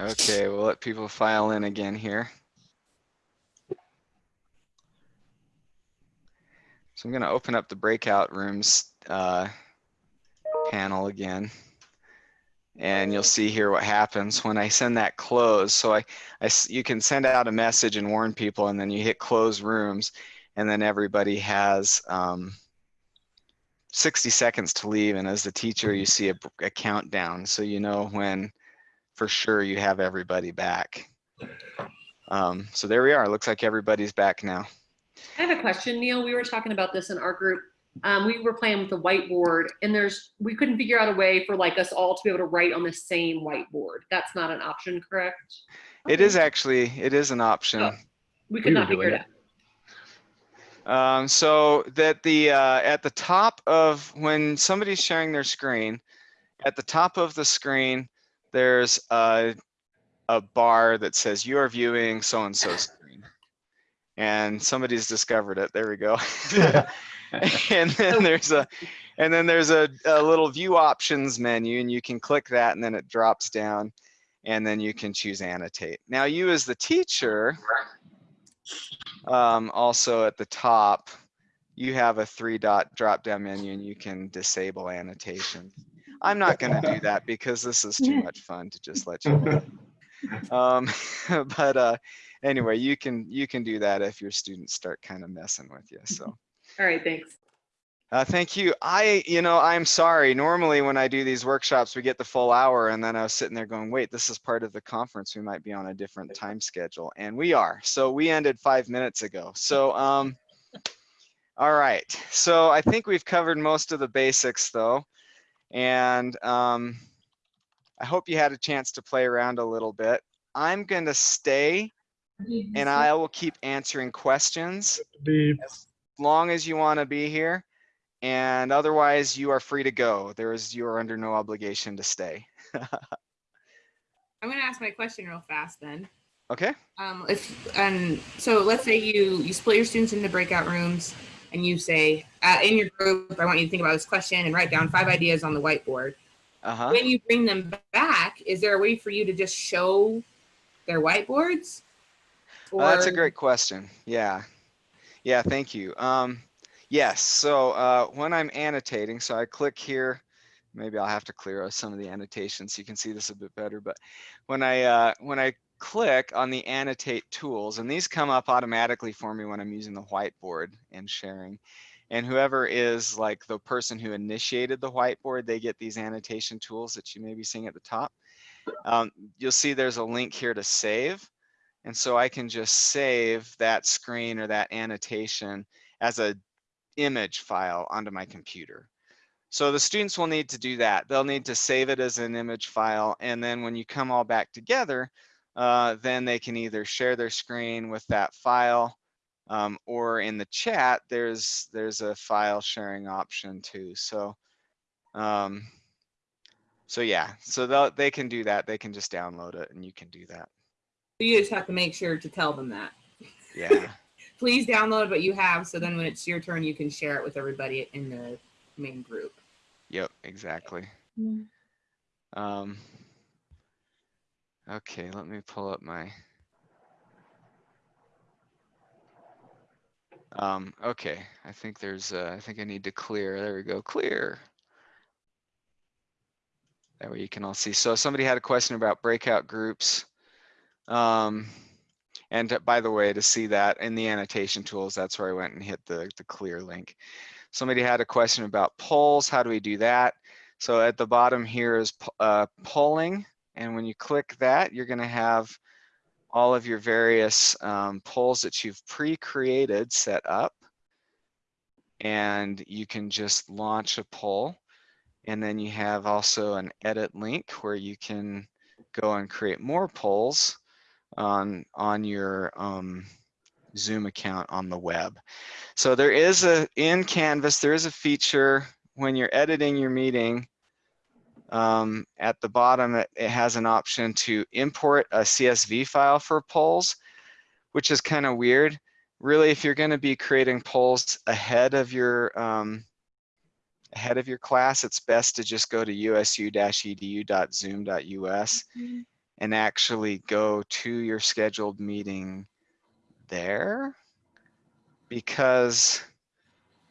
Okay, we'll let people file in again here. So I'm going to open up the breakout rooms uh, panel again. And you'll see here what happens when I send that close. So I, I, you can send out a message and warn people and then you hit close rooms and then everybody has um, 60 seconds to leave. And as the teacher, you see a, a countdown. So you know when for sure you have everybody back. Um, so there we are. Looks like everybody's back now. I have a question, Neil. We were talking about this in our group. Um, we were playing with the whiteboard and there's, we couldn't figure out a way for like us all to be able to write on the same whiteboard. That's not an option, correct? It is actually, it is an option. Oh. We We could were not figure doing it it. out. Um, so that the, uh, at the top of, when somebody's sharing their screen, at the top of the screen, there's a, a bar that says you are viewing so-and-so *laughs* screen. And somebody's discovered it. There we go. *laughs* and then there's a, and then there's a, a little view options menu and you can click that and then it drops down and then you can choose annotate. Now you as the teacher, um, also at the top, you have a three dot drop down menu and you can disable annotation. I'm not gonna do *laughs* that because this is too much fun to just let you know. *laughs* Um, *laughs* but uh, anyway, you can you can do that if your students start kind of messing with you. So All right, thanks. uh, thank you. I you know I'm sorry. Normally when I do these workshops, we get the full hour, and then I was sitting there going, wait, this is part of the conference. We might be on a different time schedule, and we are. So we ended five minutes ago. So um, all right. So I think we've covered most of the basics though, and um, I hope you had a chance to play around a little bit. I'm going to stay and I will keep answering questions as long as you want to be here. And otherwise, you are free to go. There is, you are under no obligation to stay. *laughs* I'm gonna ask my question real fast then. Okay? Um, if and so let's say you you split your students into breakout rooms and you say uh, in your group, I want you to think about this question and write down five ideas on the whiteboard. Uh-huh. When you bring them back, is there a way for you to just show their whiteboards? Oh, that's a great question. Yeah. Yeah, thank you. Um, yes, so uh, when I'm annotating, so I click here, maybe I'll have to clear out some of the annotations so you can see this a bit better, but when I, uh, when I click on the annotate tools, and these come up automatically for me when I'm using the whiteboard and sharing, and whoever is like the person who initiated the whiteboard, they get these annotation tools that you may be seeing at the top. Um, you'll see there's a link here to save. And so I can just save that screen or that annotation as a image file onto my computer. So the students will need to do that. They'll need to save it as an image file. And then when you come all back together, uh, then they can either share their screen with that file um, or in the chat, there's there's a file sharing option too. So, um, so yeah, so they'll, they can do that. They can just download it and you can do that. You just have to make sure to tell them that. Yeah. *laughs* Please download what you have, so then when it's your turn, you can share it with everybody in the main group. Yep, exactly. Mm. Um, okay, let me pull up my. Um, okay, I think there's, uh, I think I need to clear. There we go, clear. That way you can all see. So somebody had a question about breakout groups. Um, and uh, by the way, to see that in the annotation tools, that's where I went and hit the, the clear link. Somebody had a question about polls. How do we do that? So at the bottom here is uh, polling. And when you click that, you're going to have all of your various um, polls that you've pre-created set up. And you can just launch a poll. And then you have also an edit link where you can go and create more polls on, on your um, Zoom account on the web. So there is a, in Canvas, there is a feature when you're editing your meeting, um, at the bottom, it, it has an option to import a CSV file for polls, which is kind of weird. Really, if you're going to be creating polls ahead of your um, ahead of your class, it's best to just go to usu-edu.zoom.us and actually go to your scheduled meeting there because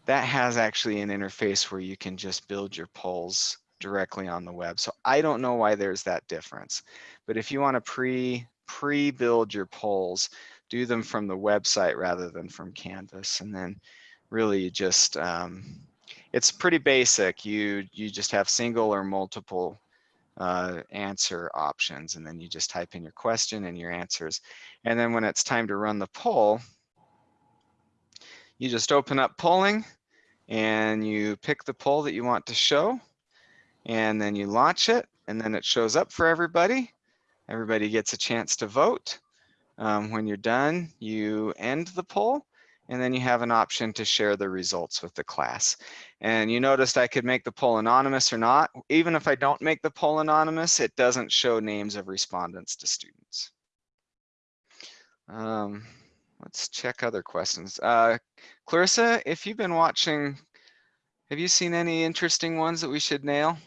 that has actually an interface where you can just build your polls directly on the web. So I don't know why there's that difference. But if you want to pre pre-build your polls, do them from the website rather than from Canvas. And then really you just, um, it's pretty basic. You, you just have single or multiple uh, answer options. And then you just type in your question and your answers. And then when it's time to run the poll, you just open up polling and you pick the poll that you want to show and then you launch it and then it shows up for everybody. Everybody gets a chance to vote. Um, when you're done, you end the poll and then you have an option to share the results with the class. And you noticed I could make the poll anonymous or not. Even if I don't make the poll anonymous, it doesn't show names of respondents to students. Um, let's check other questions. Uh, Clarissa, if you've been watching, have you seen any interesting ones that we should nail?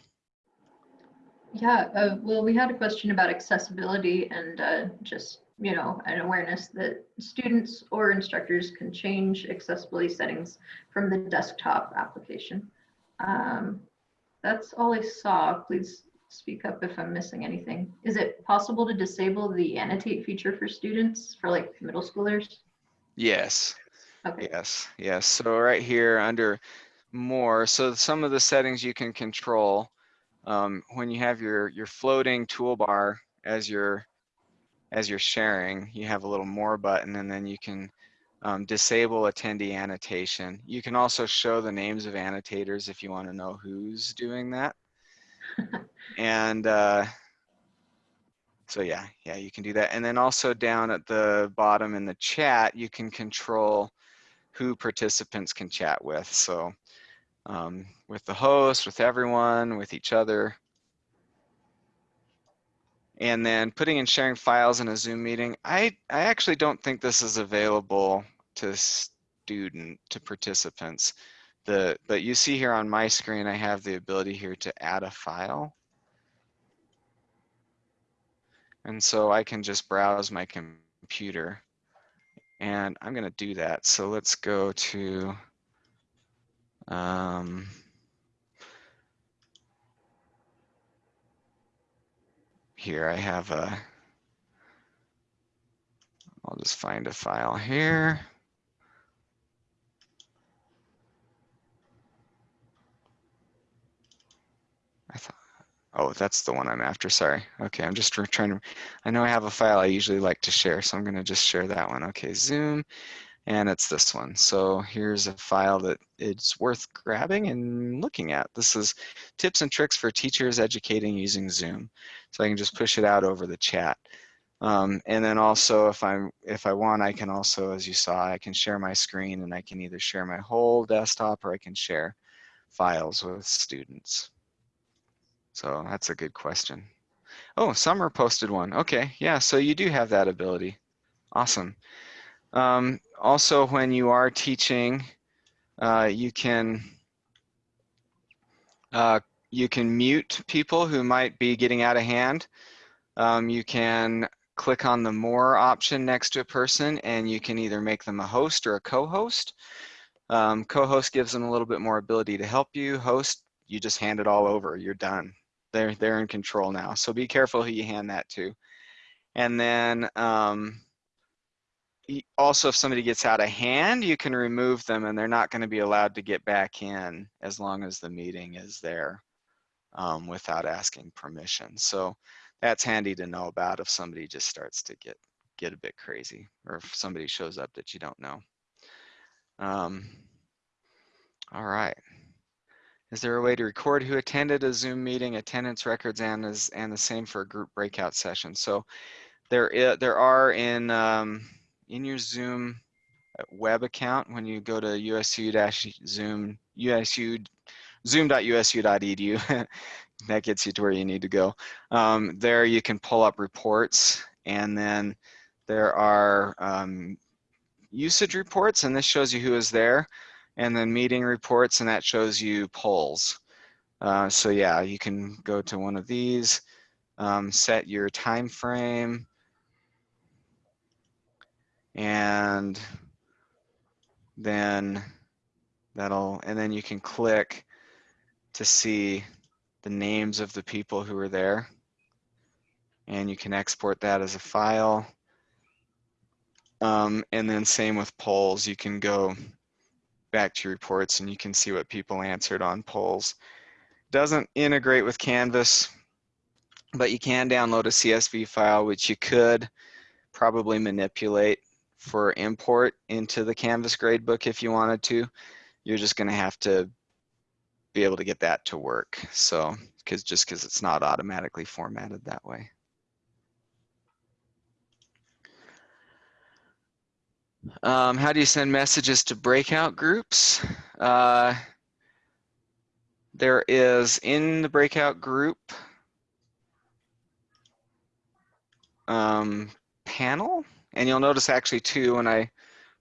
Yeah, uh, well, we had a question about accessibility and uh, just, you know, an awareness that students or instructors can change accessibility settings from the desktop application. Um, that's all I saw. Please speak up if I'm missing anything. Is it possible to disable the annotate feature for students for like middle schoolers? Yes. Okay. Yes, yes. So right here under more, so some of the settings you can control um, when you have your your floating toolbar as you're as you're sharing, you have a little more button and then you can um, disable attendee annotation. You can also show the names of annotators if you want to know who's doing that. *laughs* and uh, so yeah, yeah, you can do that. And then also down at the bottom in the chat, you can control who participants can chat with. So um, with the host, with everyone, with each other. And then putting and sharing files in a Zoom meeting. I, I actually don't think this is available to student, to participants. The, but you see here on my screen, I have the ability here to add a file. And so I can just browse my computer and I'm gonna do that. So let's go to um, here I have a, I'll just find a file here. I thought, oh, that's the one I'm after, sorry. Okay, I'm just trying to, I know I have a file I usually like to share, so I'm gonna just share that one. Okay, Zoom, and it's this one. So here's a file that it's worth grabbing and looking at. This is tips and tricks for teachers educating using Zoom. So I can just push it out over the chat. Um, and then also if I'm if I want, I can also, as you saw, I can share my screen and I can either share my whole desktop or I can share files with students. So that's a good question. Oh, Summer posted one. Okay, yeah, so you do have that ability. Awesome. Um, also, when you are teaching, uh, you can uh, you can mute people who might be getting out of hand. Um, you can click on the more option next to a person and you can either make them a host or a co-host. Um, co-host gives them a little bit more ability to help you. Host, you just hand it all over, you're done. They're, they're in control now. So be careful who you hand that to. And then um, also if somebody gets out of hand, you can remove them and they're not going to be allowed to get back in as long as the meeting is there um, without asking permission. So that's handy to know about if somebody just starts to get get a bit crazy or if somebody shows up that you don't know. Um, all right. Is there a way to record who attended a Zoom meeting, attendance records, and is and the same for a group breakout session? So there, there are in um, in your Zoom uh, web account when you go to usu-zoom usu zoom.usu.edu *laughs* that gets you to where you need to go. Um, there you can pull up reports and then there are um, usage reports and this shows you who is there and then meeting reports and that shows you polls. Uh, so yeah you can go to one of these um, set your time frame, and then that'll, and then you can click to see the names of the people who are there. And you can export that as a file. Um, and then same with polls, you can go back to reports and you can see what people answered on polls. Doesn't integrate with Canvas, but you can download a CSV file, which you could probably manipulate for import into the Canvas gradebook if you wanted to. You're just gonna have to be able to get that to work. So, cause just cause it's not automatically formatted that way. Um, how do you send messages to breakout groups? Uh, there is in the breakout group um, panel, and you'll notice actually too when I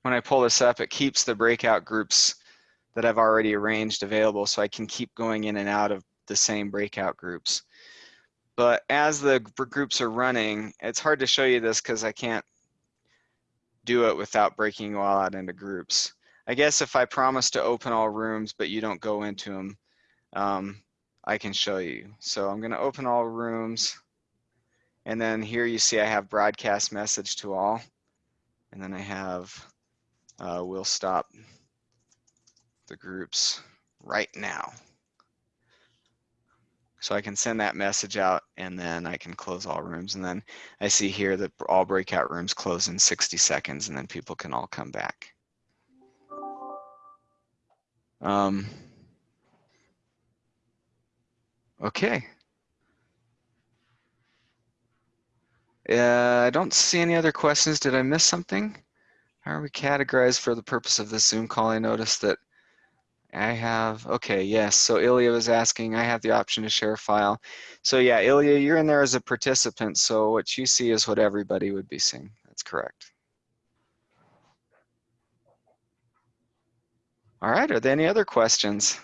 when I pull this up, it keeps the breakout groups that I've already arranged available, so I can keep going in and out of the same breakout groups. But as the groups are running, it's hard to show you this because I can't do it without breaking you all out into groups. I guess if I promise to open all rooms, but you don't go into them, um, I can show you. So I'm gonna open all rooms. And then here you see I have broadcast message to all. And then I have, uh, we'll stop the groups right now. So I can send that message out and then I can close all rooms. And then I see here that all breakout rooms close in 60 seconds and then people can all come back. Um, okay. Uh, I don't see any other questions. Did I miss something? How are we categorized for the purpose of this Zoom call? I noticed that I have, okay, yes. So Ilya was asking, I have the option to share a file. So yeah, Ilya, you're in there as a participant. So what you see is what everybody would be seeing. That's correct. All right, are there any other questions?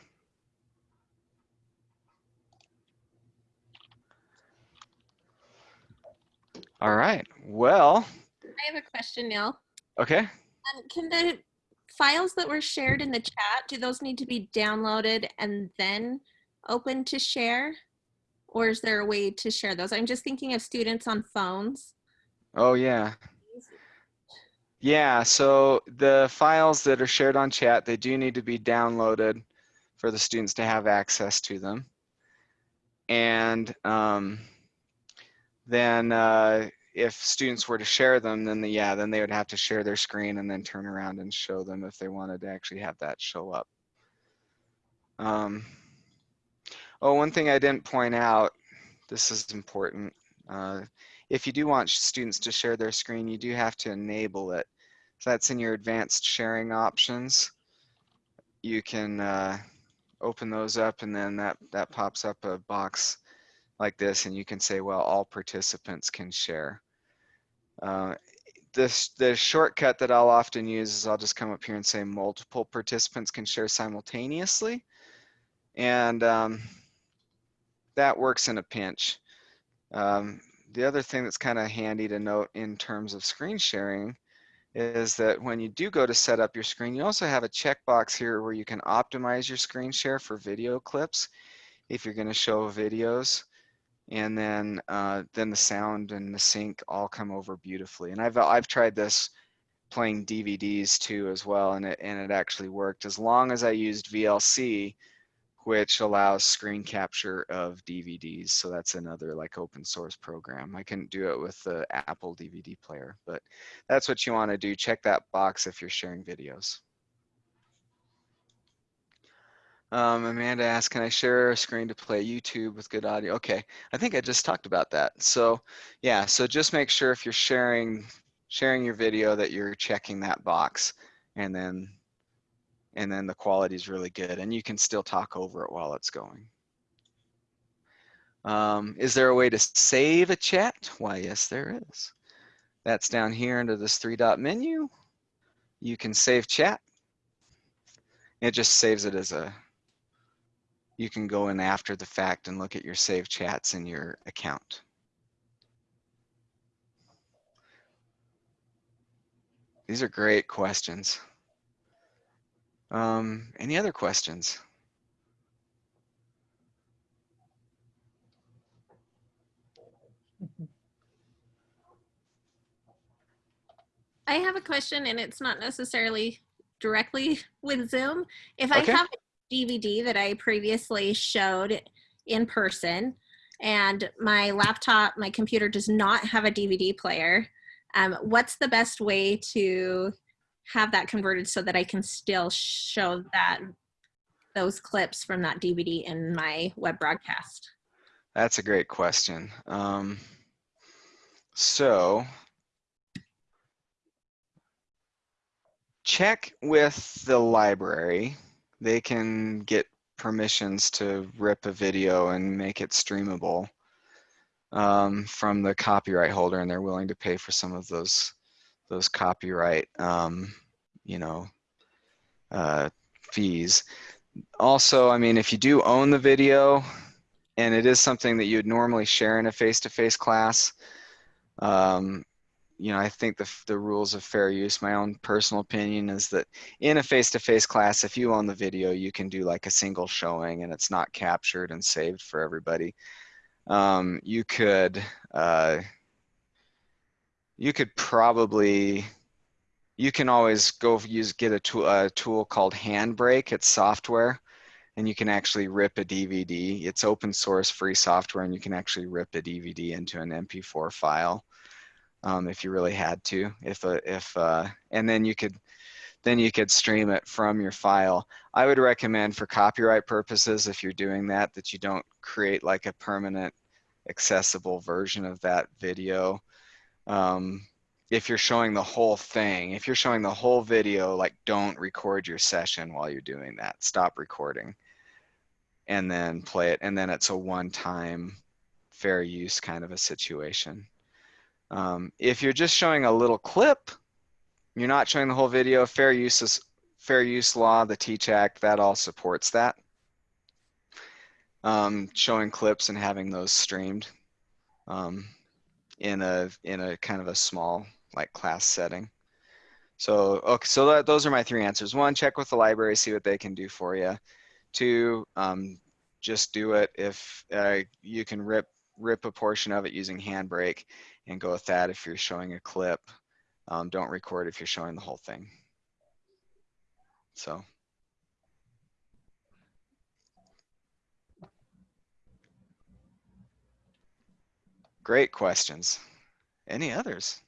All right, well, I have a question, Neil. okay. Um, can the files that were shared in the chat, do those need to be downloaded and then open to share? Or is there a way to share those? I'm just thinking of students on phones. Oh, yeah. Yeah, so the files that are shared on chat, they do need to be downloaded for the students to have access to them. And um, then uh, if students were to share them, then the, yeah, then they would have to share their screen and then turn around and show them if they wanted to actually have that show up. Um, oh, one thing I didn't point out, this is important. Uh, if you do want students to share their screen, you do have to enable it. So that's in your advanced sharing options. You can uh, open those up and then that, that pops up a box like this and you can say, well, all participants can share. Uh, this, the shortcut that I'll often use is I'll just come up here and say multiple participants can share simultaneously. And um, that works in a pinch. Um, the other thing that's kind of handy to note in terms of screen sharing is that when you do go to set up your screen, you also have a checkbox here where you can optimize your screen share for video clips if you're going to show videos. And then, uh, then the sound and the sync all come over beautifully. And I've, I've tried this playing DVDs too as well, and it, and it actually worked as long as I used VLC, which allows screen capture of DVDs. So that's another like open source program. I couldn't do it with the Apple DVD player, but that's what you want to do. Check that box if you're sharing videos. Um, Amanda asked, can I share a screen to play YouTube with good audio? Okay, I think I just talked about that. So yeah, so just make sure if you're sharing sharing your video that you're checking that box and then and then the quality is really good and you can still talk over it while it's going. Um, is there a way to save a chat? Why, yes, there is. That's down here under this three dot menu. You can save chat. It just saves it as a, you can go in after the fact and look at your saved chats in your account. These are great questions. Um, any other questions? Mm-hmm. I have a question and it's not necessarily directly *laughs* with Zoom. If okay. I have DVD that I previously showed in person, and my laptop, my computer does not have a DVD player, um, what's the best way to have that converted so that I can still show that those clips from that DVD in my web broadcast? That's a great question. Um, so check with the library. They can get permissions to rip a video and make it streamable um, from the copyright holder, and they're willing to pay for some of those those copyright, um, you know, uh, fees. Also, I mean, if you do own the video, and it is something that you would normally share in a face-to-face class, um, you know, I think the, the rules of fair use, my own personal opinion is that in a face-to-face class, if you own the video, you can do like a single showing and it's not captured and saved for everybody. Um, you could, uh, you could probably, you can always go use, get a tool, a tool called Handbrake. It's software and you can actually rip a DVD. It's open source free software and you can actually rip a DVD into an MP4 file um, if you really had to. If a, if uh, and then you could then you could stream it from your file. I would recommend for copyright purposes if you're doing that that you don't create like a permanent accessible version of that video. Um, if you're showing the whole thing, if you're showing the whole video, like don't record your session while you're doing that. Stop recording and then play it. And then it's a one-time fair use kind of a situation. Um, if you're just showing a little clip, you're not showing the whole video, fair use is fair use law, the Teach Act, that all supports that. Um, showing clips and having those streamed um, in a in a kind of a small like class setting. So okay, so that, those are my three answers. One, check with the library, see what they can do for you. Two, um, just do it if uh, you can rip rip a portion of it using Handbrake and go with that if you're showing a clip. Um, don't record if you're showing the whole thing. So. Great questions. Any others?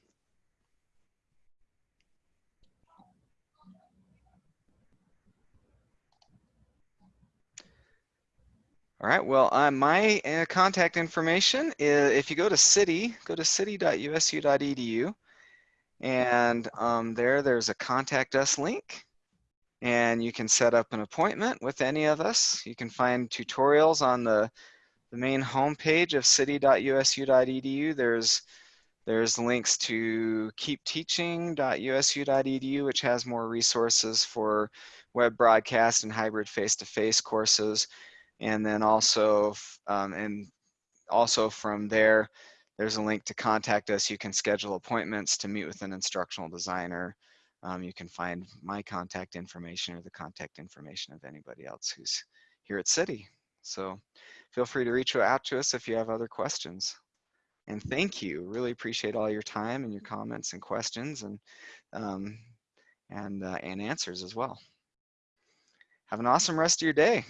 All right, well, uh, my uh, contact information, is, if you go to CIDI, go to cidi.usu.edu, and um, there, there's a contact us link, and you can set up an appointment with any of us. You can find tutorials on the, the main homepage of cidi.usu.edu. There's there's links to keepteaching.usu.edu, which has more resources for web broadcast and hybrid face-to-face courses. And then also, um, and also from there, there's a link to contact us. You can schedule appointments to meet with an instructional designer. Um, you can find my contact information or the contact information of anybody else who's here at CIDI. So feel free to reach out to us if you have other questions. And thank you. Really appreciate all your time and your comments and questions and um, and uh, and answers as well. Have an awesome rest of your day.